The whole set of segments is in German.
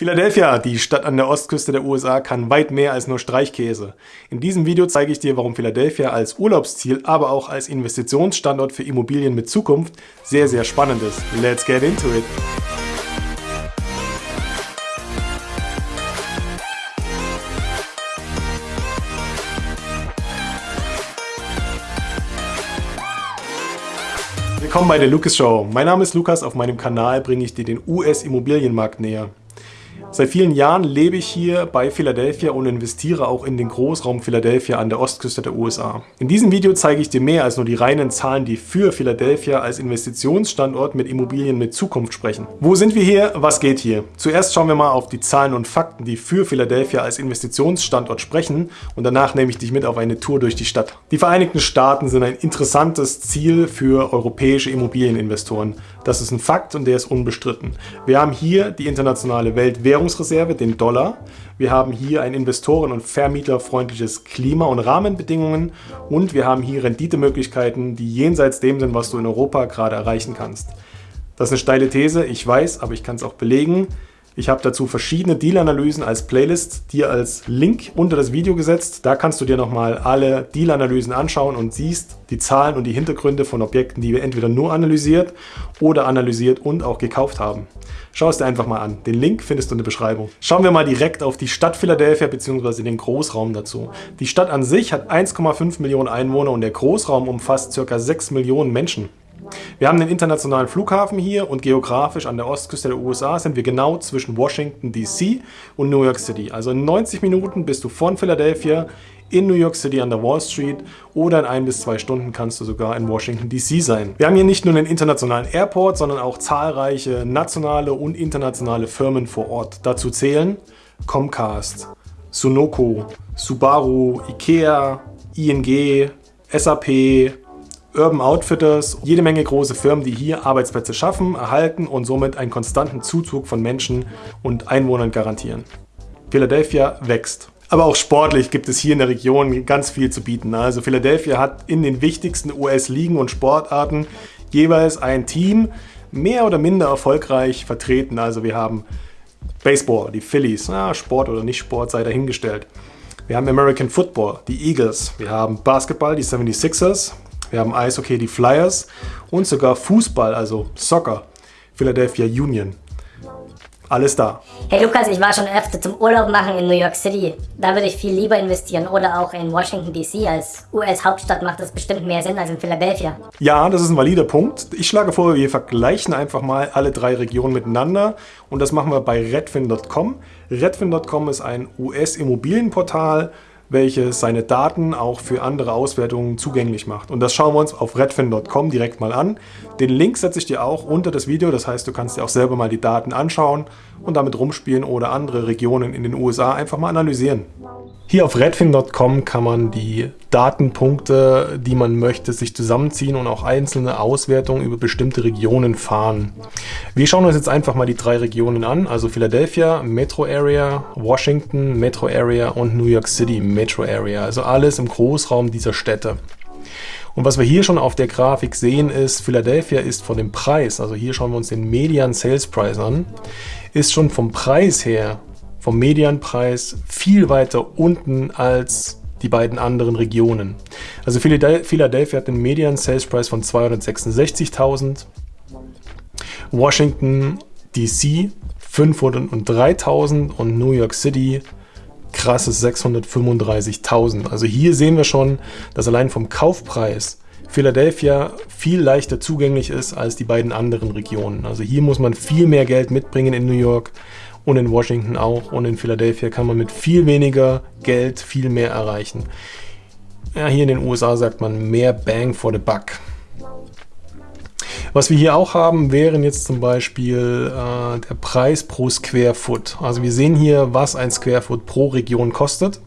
Philadelphia, die Stadt an der Ostküste der USA, kann weit mehr als nur Streichkäse. In diesem Video zeige ich dir, warum Philadelphia als Urlaubsziel, aber auch als Investitionsstandort für Immobilien mit Zukunft sehr, sehr spannend ist. Let's get into it! Willkommen bei der Lucas Show. Mein Name ist Lukas, auf meinem Kanal bringe ich dir den US-Immobilienmarkt näher. Seit vielen Jahren lebe ich hier bei Philadelphia und investiere auch in den Großraum Philadelphia an der Ostküste der USA. In diesem Video zeige ich dir mehr als nur die reinen Zahlen, die für Philadelphia als Investitionsstandort mit Immobilien mit Zukunft sprechen. Wo sind wir hier? Was geht hier? Zuerst schauen wir mal auf die Zahlen und Fakten, die für Philadelphia als Investitionsstandort sprechen und danach nehme ich dich mit auf eine Tour durch die Stadt. Die Vereinigten Staaten sind ein interessantes Ziel für europäische Immobilieninvestoren. Das ist ein Fakt und der ist unbestritten. Wir haben hier die internationale Weltwährung Währungsreserve, den Dollar. Wir haben hier ein investoren- und vermieterfreundliches Klima und Rahmenbedingungen und wir haben hier Renditemöglichkeiten, die jenseits dem sind, was du in Europa gerade erreichen kannst. Das ist eine steile These, ich weiß, aber ich kann es auch belegen. Ich habe dazu verschiedene Deal-Analysen als Playlist dir als Link unter das Video gesetzt. Da kannst du dir nochmal alle Deal-Analysen anschauen und siehst die Zahlen und die Hintergründe von Objekten, die wir entweder nur analysiert oder analysiert und auch gekauft haben. Schau es dir einfach mal an. Den Link findest du in der Beschreibung. Schauen wir mal direkt auf die Stadt Philadelphia bzw. den Großraum dazu. Die Stadt an sich hat 1,5 Millionen Einwohner und der Großraum umfasst ca. 6 Millionen Menschen. Wir haben den internationalen Flughafen hier und geografisch an der Ostküste der USA sind wir genau zwischen Washington DC und New York City. Also in 90 Minuten bist du von Philadelphia in New York City an der Wall Street oder in ein bis zwei Stunden kannst du sogar in Washington DC sein. Wir haben hier nicht nur einen internationalen Airport, sondern auch zahlreiche nationale und internationale Firmen vor Ort. Dazu zählen Comcast, Sunoco, Subaru, Ikea, ING, SAP, Urban Outfitters, jede Menge große Firmen, die hier Arbeitsplätze schaffen, erhalten und somit einen konstanten Zuzug von Menschen und Einwohnern garantieren. Philadelphia wächst. Aber auch sportlich gibt es hier in der Region ganz viel zu bieten. Also Philadelphia hat in den wichtigsten US-Ligen und Sportarten jeweils ein Team mehr oder minder erfolgreich vertreten. Also wir haben Baseball, die Phillies, na, Sport oder nicht Sport sei dahingestellt. Wir haben American Football, die Eagles. Wir haben Basketball, die 76ers. Wir haben Eishockey, die Flyers und sogar Fußball, also Soccer, Philadelphia Union. Alles da. Hey Lukas, ich war schon öfter zum Urlaub machen in New York City. Da würde ich viel lieber investieren oder auch in Washington DC. Als US-Hauptstadt macht das bestimmt mehr Sinn als in Philadelphia. Ja, das ist ein valider Punkt. Ich schlage vor, wir vergleichen einfach mal alle drei Regionen miteinander und das machen wir bei redfin.com. Redfin.com ist ein US-Immobilienportal, welches seine Daten auch für andere Auswertungen zugänglich macht. Und das schauen wir uns auf redfin.com direkt mal an. Den Link setze ich dir auch unter das Video, das heißt, du kannst dir auch selber mal die Daten anschauen und damit rumspielen oder andere Regionen in den USA einfach mal analysieren. Hier auf redfin.com kann man die Datenpunkte, die man möchte, sich zusammenziehen und auch einzelne Auswertungen über bestimmte Regionen fahren. Wir schauen uns jetzt einfach mal die drei Regionen an, also Philadelphia, Metro Area, Washington, Metro Area und New York City, Metro Area. Also alles im Großraum dieser Städte. Und was wir hier schon auf der Grafik sehen ist, Philadelphia ist von dem Preis, also hier schauen wir uns den Median Sales Price an, ist schon vom Preis her vom Medianpreis viel weiter unten als die beiden anderen Regionen. Also Philadelphia hat einen Median Sales Price von 266.000, Washington DC 503.000 und New York City krasses 635.000. Also hier sehen wir schon, dass allein vom Kaufpreis Philadelphia viel leichter zugänglich ist als die beiden anderen Regionen. Also hier muss man viel mehr Geld mitbringen in New York und in Washington auch und in Philadelphia kann man mit viel weniger Geld viel mehr erreichen. Ja, hier in den USA sagt man mehr Bang for the Buck. Was wir hier auch haben, wären jetzt zum Beispiel äh, der Preis pro Square Foot. Also wir sehen hier, was ein Square Foot pro Region kostet.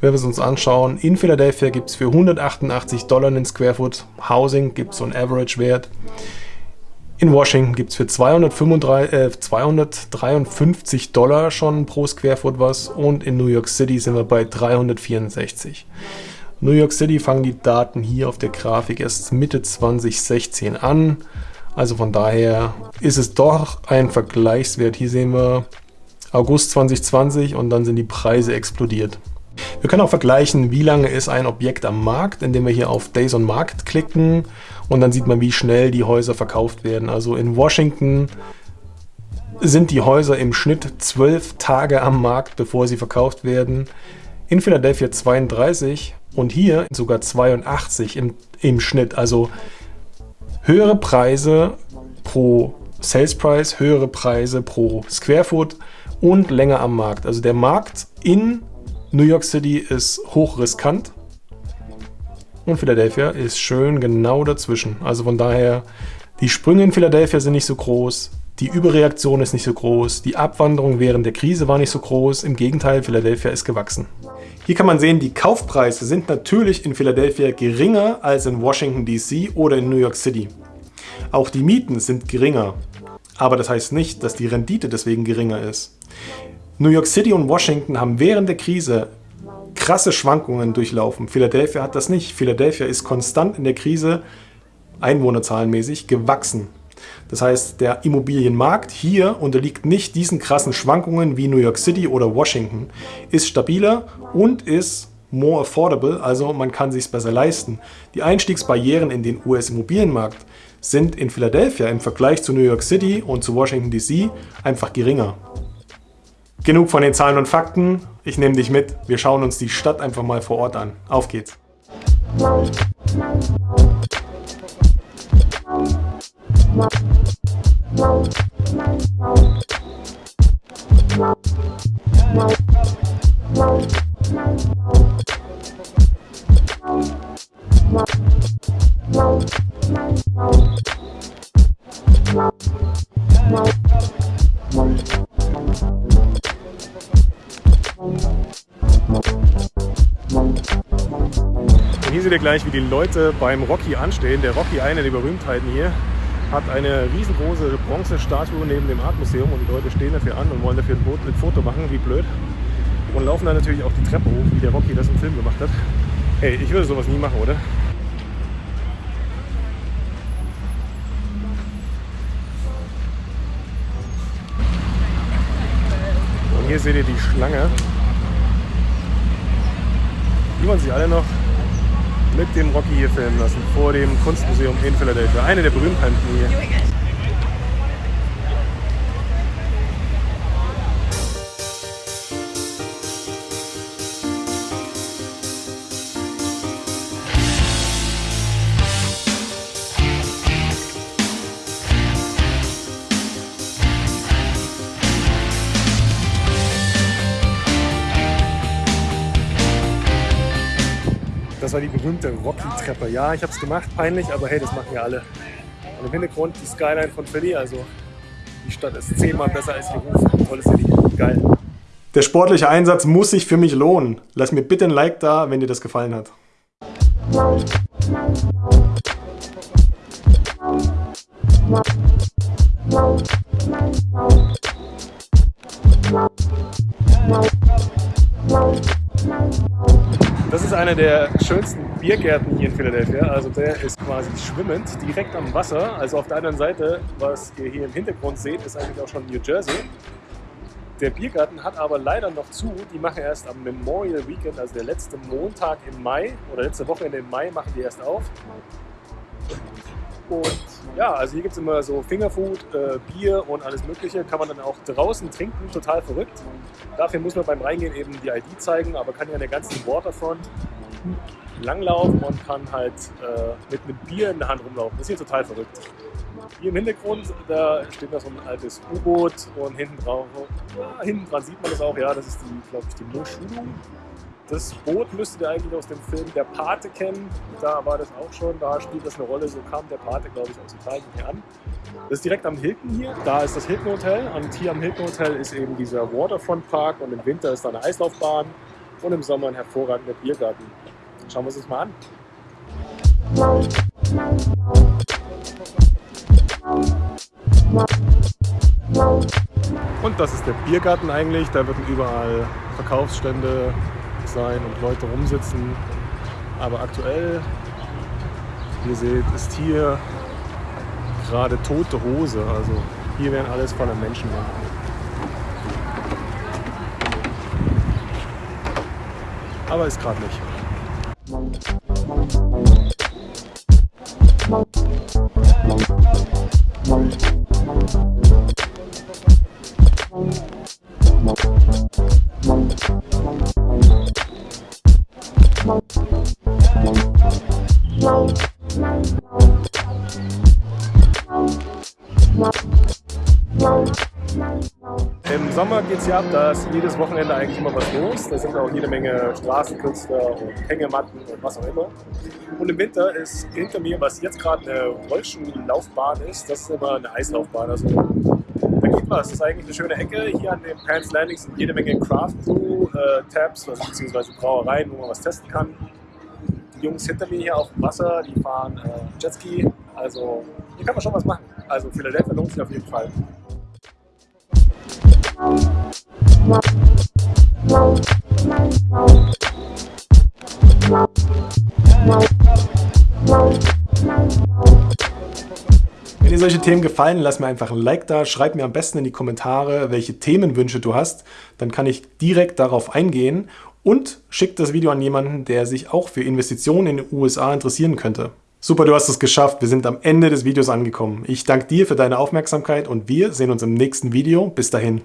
Wenn wir es uns anschauen, in Philadelphia gibt es für 188 Dollar einen Square Foot. Housing gibt es so einen Average-Wert. In Washington gibt es für 235, äh, 253 Dollar schon pro Square Foot was und in New York City sind wir bei 364. New York City fangen die Daten hier auf der Grafik erst Mitte 2016 an. Also von daher ist es doch ein Vergleichswert. Hier sehen wir August 2020 und dann sind die Preise explodiert. Wir können auch vergleichen, wie lange ist ein Objekt am Markt, indem wir hier auf Days on Market klicken und dann sieht man, wie schnell die Häuser verkauft werden. Also in Washington sind die Häuser im Schnitt zwölf Tage am Markt, bevor sie verkauft werden. In Philadelphia 32 und hier sogar 82 im, im Schnitt. Also höhere Preise pro Sales Price, höhere Preise pro Square Foot und länger am Markt. Also der Markt in New York City ist hochriskant und Philadelphia ist schön genau dazwischen. Also von daher, die Sprünge in Philadelphia sind nicht so groß, die Überreaktion ist nicht so groß, die Abwanderung während der Krise war nicht so groß, im Gegenteil, Philadelphia ist gewachsen. Hier kann man sehen, die Kaufpreise sind natürlich in Philadelphia geringer als in Washington DC oder in New York City. Auch die Mieten sind geringer, aber das heißt nicht, dass die Rendite deswegen geringer ist. New York City und Washington haben während der Krise krasse Schwankungen durchlaufen. Philadelphia hat das nicht. Philadelphia ist konstant in der Krise einwohnerzahlenmäßig gewachsen. Das heißt, der Immobilienmarkt hier unterliegt nicht diesen krassen Schwankungen wie New York City oder Washington, ist stabiler und ist more affordable, also man kann sich besser leisten. Die Einstiegsbarrieren in den US-Immobilienmarkt sind in Philadelphia im Vergleich zu New York City und zu Washington DC einfach geringer. Genug von den Zahlen und Fakten, ich nehme dich mit, wir schauen uns die Stadt einfach mal vor Ort an. Auf geht's! Und hier seht ihr gleich, wie die Leute beim Rocky anstehen. Der Rocky, einer der Berühmtheiten hier, hat eine riesengroße Bronzestatue neben dem Artmuseum und die Leute stehen dafür an und wollen dafür ein Foto machen, wie blöd. Und laufen dann natürlich auch die Treppe hoch, wie der Rocky das im Film gemacht hat. Hey, ich würde sowas nie machen, oder? Hier seht ihr die Schlange. Die wollen sich alle noch mit dem Rocky hier filmen lassen, vor dem Kunstmuseum in Philadelphia. Eine der Berühmtheiten hier. Berühmte Rocky-Treppe. Ja, ich habe es gemacht, peinlich, aber hey, das machen ja alle. Und im Hintergrund die Skyline von Philly, also die Stadt ist zehnmal besser als hier Ruf. Tolles City, geil. Der sportliche Einsatz muss sich für mich lohnen. Lass mir bitte ein Like da, wenn dir das gefallen hat. Das ist einer der schönsten Biergärten hier in Philadelphia. Also der ist quasi schwimmend, direkt am Wasser. Also auf der anderen Seite, was ihr hier im Hintergrund seht, ist eigentlich auch schon New Jersey. Der Biergarten hat aber leider noch zu. Die machen erst am Memorial Weekend, also der letzte Montag im Mai oder letzte Wochenende im Mai, machen die erst auf. Und ja, also hier gibt es immer so Fingerfood, äh, Bier und alles mögliche. Kann man dann auch draußen trinken, total verrückt. Dafür muss man beim Reingehen eben die ID zeigen, aber kann ja an der ganzen Waterfront langlaufen und kann halt äh, mit einem Bier in der Hand rumlaufen. Das ist hier total verrückt. Hier im Hintergrund, da steht noch so ein altes U-Boot und hinten drauf, ja, hinten dran sieht man das auch, ja, das ist die, glaube ich, die Moschulu. Das Boot müsstet ihr eigentlich aus dem Film Der Pate kennen. Da war das auch schon, da spielt das eine Rolle. So kam der Pate, glaube ich, aus Italien hier an. Das ist direkt am Hilton hier. Da ist das Hilton Hotel und hier am Hilton Hotel ist eben dieser Waterfront Park und im Winter ist da eine Eislaufbahn und im Sommer ein hervorragender Biergarten. Schauen wir uns das mal an. Und das ist der Biergarten eigentlich. Da werden überall Verkaufsstände sein und Leute rumsitzen. Aber aktuell, wie ihr seht, ist hier gerade tote Hose. Also hier werden alles voller Menschen. Aber ist gerade nicht. Im Sommer geht es ja ab, da ist jedes Wochenende eigentlich immer was los. Da sind auch jede Menge Straßenkünstler und Hängematten und was auch immer. Und im Winter ist hinter mir, was jetzt gerade eine Rollschuhlaufbahn ist, das ist immer eine Eislaufbahn. Also da geht was. Das ist eigentlich eine schöne Ecke. Hier an den Pants Landing sind jede Menge Craft Brew äh, Tabs, also beziehungsweise Brauereien, wo man was testen kann. Die Jungs hinter mir hier auf dem Wasser, die fahren äh, Jetski. Also hier kann man schon was machen. Also Philadelphia lohnt sich auf jeden Fall. Wenn dir solche Themen gefallen, lass mir einfach ein Like da, schreib mir am besten in die Kommentare, welche Themenwünsche du hast, dann kann ich direkt darauf eingehen und schick das Video an jemanden, der sich auch für Investitionen in den USA interessieren könnte. Super, du hast es geschafft. Wir sind am Ende des Videos angekommen. Ich danke dir für deine Aufmerksamkeit und wir sehen uns im nächsten Video. Bis dahin.